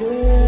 cool.